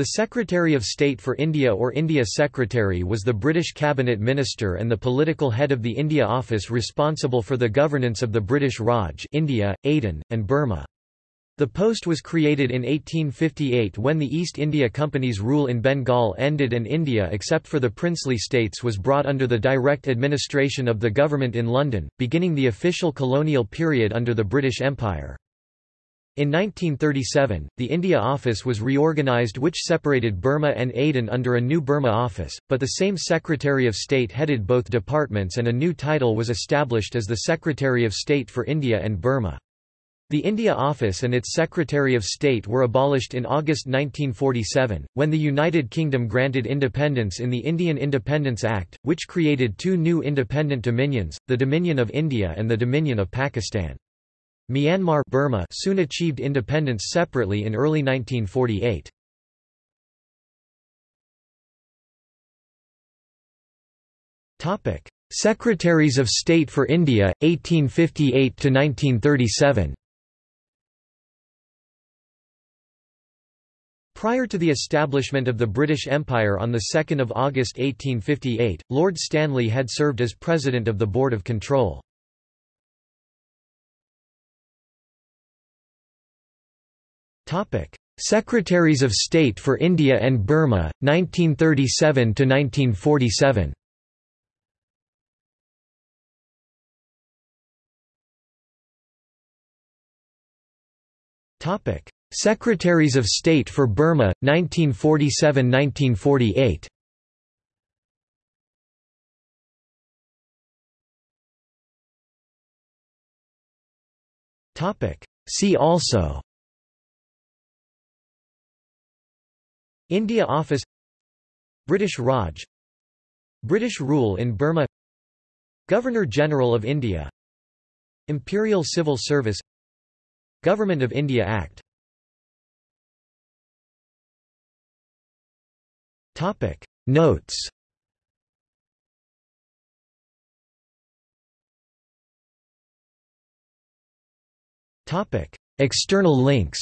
The Secretary of State for India or India Secretary was the British cabinet minister and the political head of the India Office responsible for the governance of the British Raj India, Aden, and Burma. The post was created in 1858 when the East India Company's rule in Bengal ended and India except for the princely states was brought under the direct administration of the government in London, beginning the official colonial period under the British Empire. In 1937, the India Office was reorganised which separated Burma and Aden under a new Burma Office, but the same Secretary of State headed both departments and a new title was established as the Secretary of State for India and Burma. The India Office and its Secretary of State were abolished in August 1947, when the United Kingdom granted independence in the Indian Independence Act, which created two new independent dominions, the Dominion of India and the Dominion of Pakistan. Myanmar Burma soon achieved independence separately in early 1948. Topic: Secretaries of State for India 1858 to 1937. Prior to the establishment of the British Empire on 2 August 1858, Lord Stanley had served as President of the Board of Control. Secretaries of State for India and Burma, 1937–1947 Secretaries of State for Burma, 1947–1948 See also India Office British Raj British rule in Burma Governor-General of India Imperial Civil Service Government of India Act Topic. Notes Topic. External links